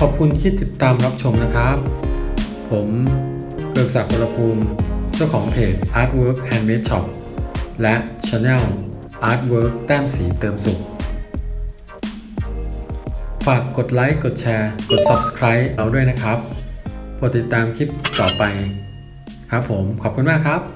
ขอบคุณที่ติดตามรับชมนะครับ ผมเกือกศักดิ์วรภูมิ เจ้าของเพจ Artwork Handmade Shop และ Channel Artwork แต้มสีเติมสุข ฝากกดไลค์ กดแชร์ กด Subscribe เราด้วยนะครับโปรดติดตามคลิปต่อไป ครับผมขอบคุณมากครับ